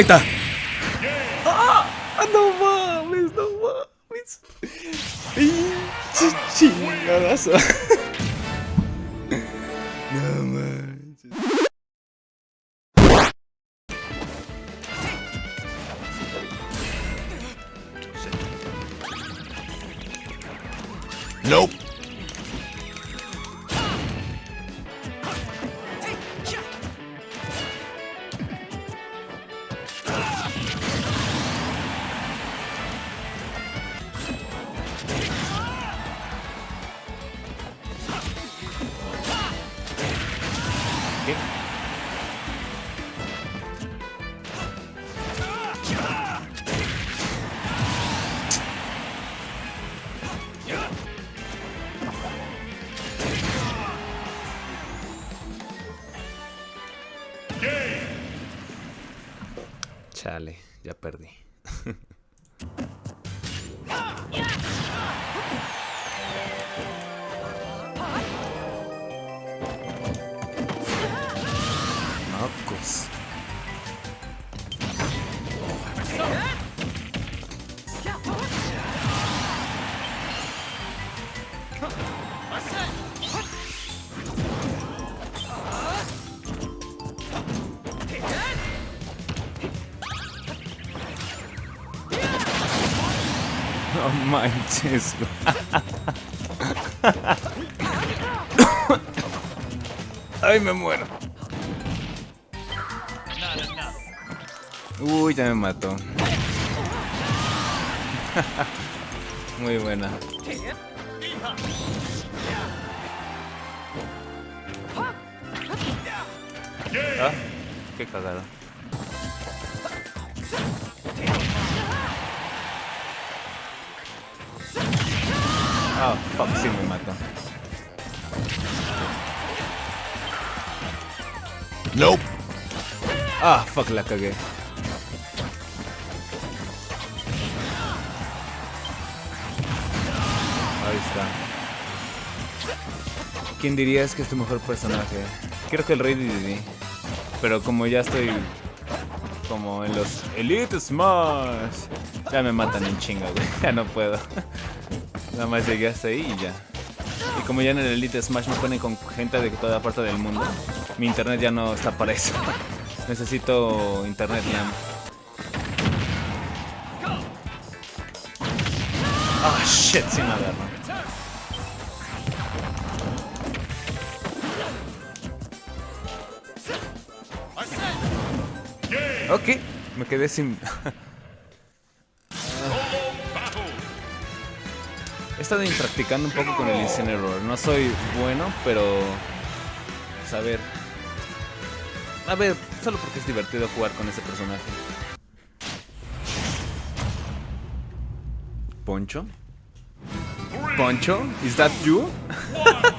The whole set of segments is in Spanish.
Ahí está. ¡Ah! No mames, no mames. Pinche chingadazo. No Chale, ya perdí. Mocos. Manches. Ay, me muero. Uy, ya me mató. Muy buena. Ah, qué cagada. Ah, fuck, sí me mató. Nope. Ah, fuck, la cagué. Ahí está. ¿Quién dirías que es tu mejor personaje? Creo que el Rey Didi. Pero como ya estoy como en los Elite Smash, ya me matan en chinga, güey. Ya no puedo. Nada más llegué hasta ahí y ya. Y como ya en el Elite Smash me ponen con gente de toda parte del mundo, mi internet ya no está para eso. Necesito internet LAN. Ah, shit, sí me agarro. Ok, me quedé sin... estado practicando un poco con el Incineroar. No soy bueno, pero... Pues a ver... A ver, solo porque es divertido jugar con ese personaje. ¿Poncho? ¿Poncho? ¿Is that you?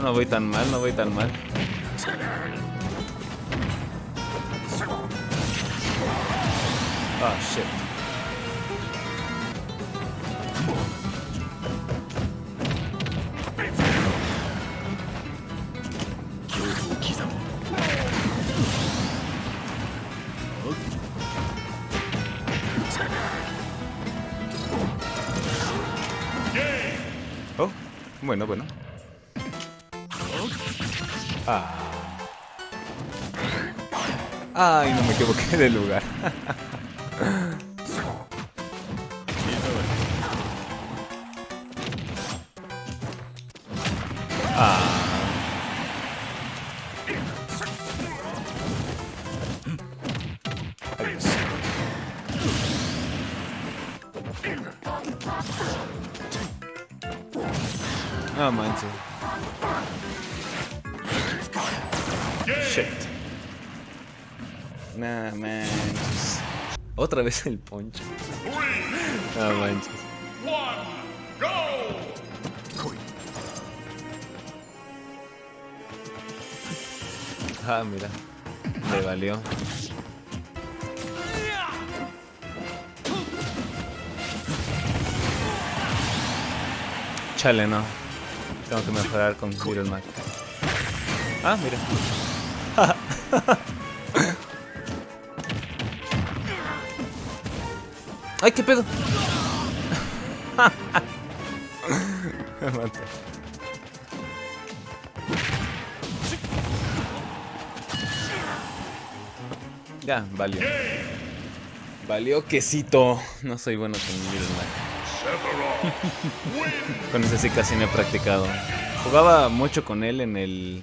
no voy tan mal, no voy tan mal. Ah. Oh, bueno, bueno. Ah. Ay, no me equivoqué de lugar. ah. Adiós. No manches. Manches. Otra vez el poncho. No manches. Ah, mira. Le valió. Chale, no. Tengo que mejorar con Little Mac. Ah, mira. ¡Ay, qué pedo! Me maté. Ya, valió. Valió quesito. No soy bueno con Mac. con ese sí casi no he practicado. Jugaba mucho con él en el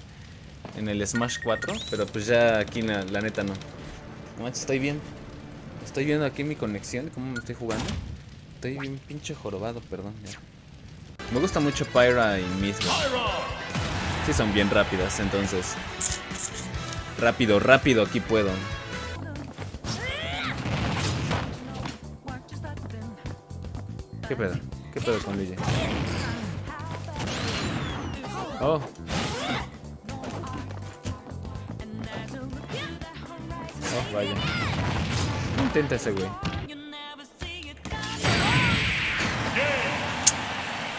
en el Smash 4, pero pues ya aquí la, la neta no. No manches, estoy bien. Estoy viendo aquí mi conexión, cómo me estoy jugando. Estoy bien pinche jorobado, perdón. Me gusta mucho Pyra y Misma. Sí son bien rápidas, entonces. Rápido, rápido, aquí puedo. ¿Qué pedo? ¿Qué pedo con Luigi? Oh. Oh, vaya. Intenta ese güey.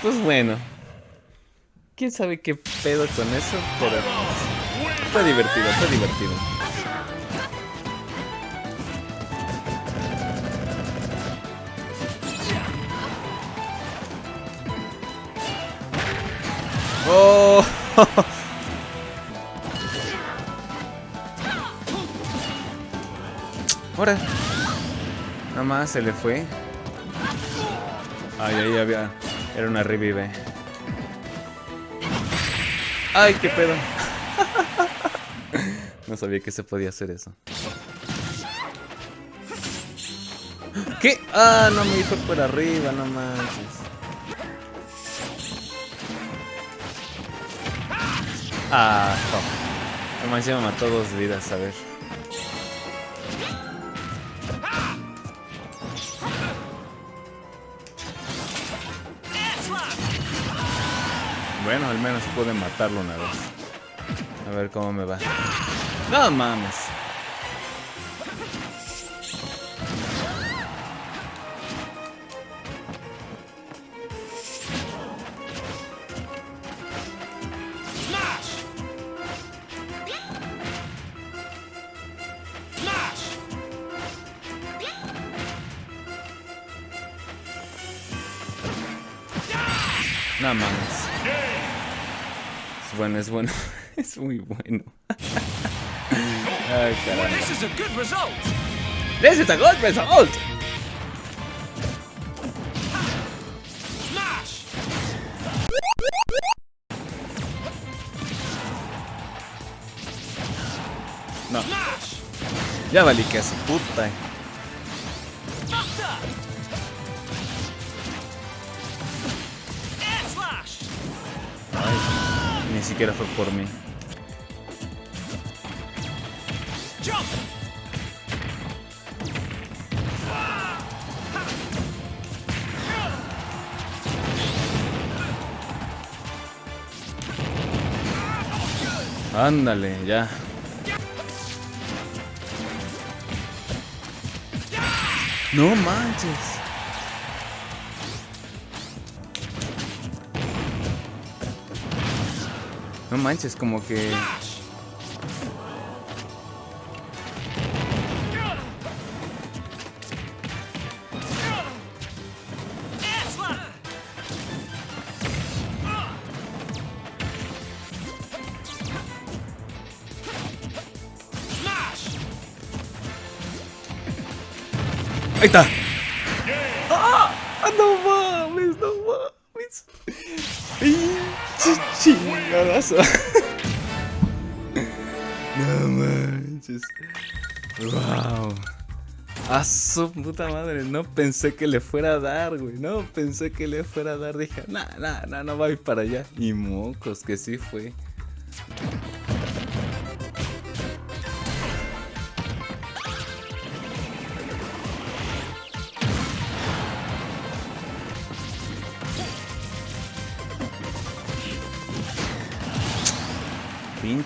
Pues bueno. ¿Quién sabe qué pedo con eso? Pero... Fue divertido, fue divertido. ¡Oh! Ahora. Nada más se le fue. Ay, ahí había. Era una revive. Ay, qué pedo. no sabía que se podía hacer eso. ¿Qué? Ah, no me fue por arriba, no manches. Ah, no. Me mató dos vidas, a ver. Bueno, al menos pude matarlo una vez. A ver cómo me va. No mames. No mames. Bueno, es bueno. Es muy bueno. Ay. This is a good result. This is a good result. No, ya valí que así, puta. Siquiera fue por mí. Ándale, ya. No manches. No manches, como que... Ahí está. ¡Ah! No mames, no No manches. Wow. A su puta madre, no pensé que le fuera a dar, güey. No pensé que le fuera a dar. Dije, nah, nah, nah, no va a ir para allá. Y mocos, que sí fue.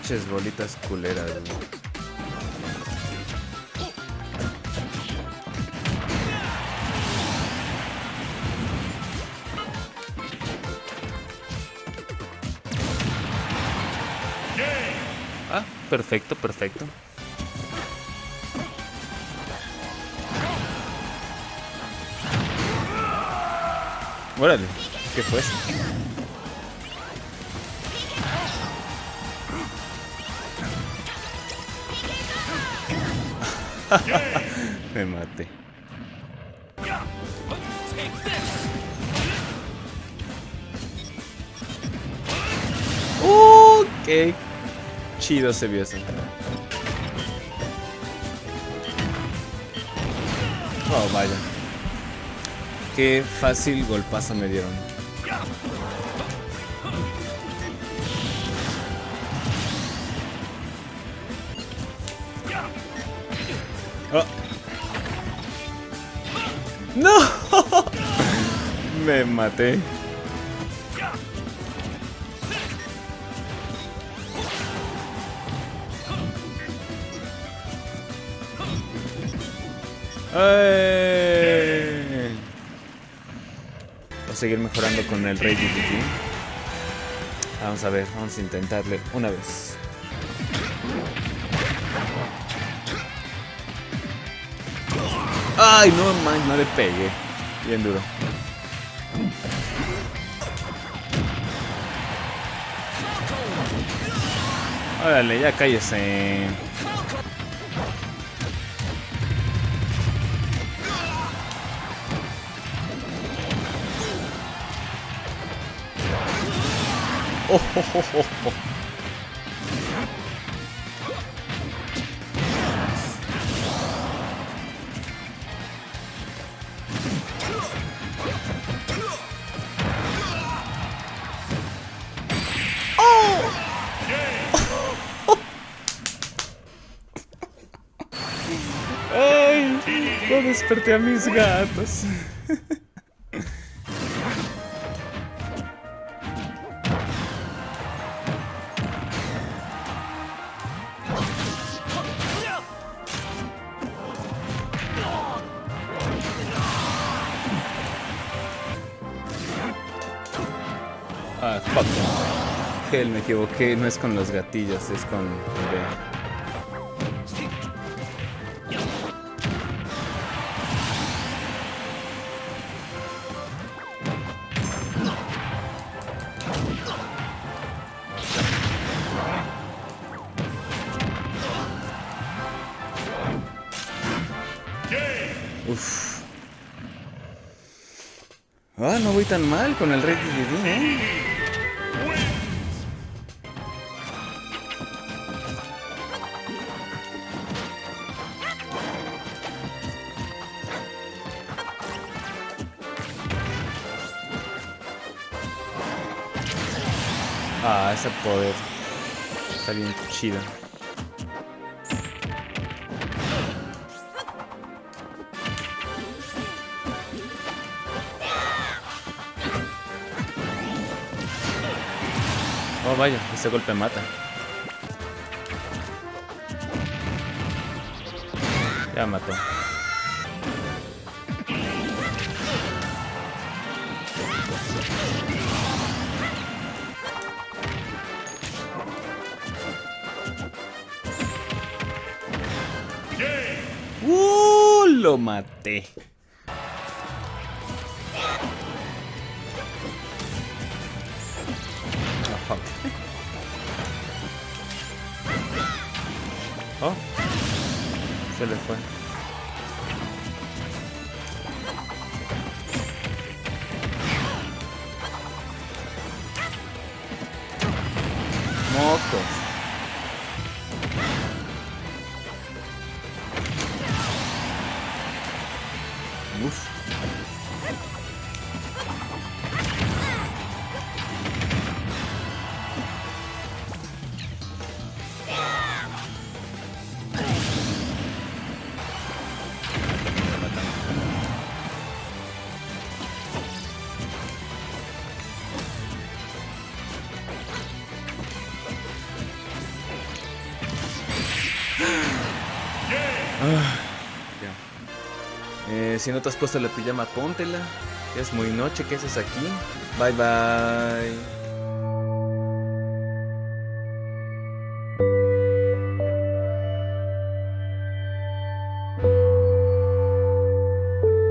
Pinches bolitas culeras, güey. Ah, perfecto, perfecto. Órale, ¿qué fue eso? Me maté. Uh, qué chido se vio eso. Oh, vaya. Qué fácil golpazo me dieron. Oh. ¡No! Me maté. ¡Ay! Voy a seguir mejorando con el Rey. Vamos a ver, vamos a intentarle una vez. ¡Ay, no, man! No le pegué. Bien duro. Órale, ya cállese. Oh, oh, oh, oh, oh. Desperté a mis gatos. Ah, fuck. Me equivoqué. No es con los gatillos, es con Ah, no voy tan mal con el Rey DDD, ¿eh? Ah, ese poder. Está bien chido. Oh, vaya, ese golpe mata. Ya mató. ¡Uh! Lo maté. Oh. Se le fue. Mocos. Si no te has puesto la pijama, póntela. Es muy noche, ¿qué haces aquí? Bye bye.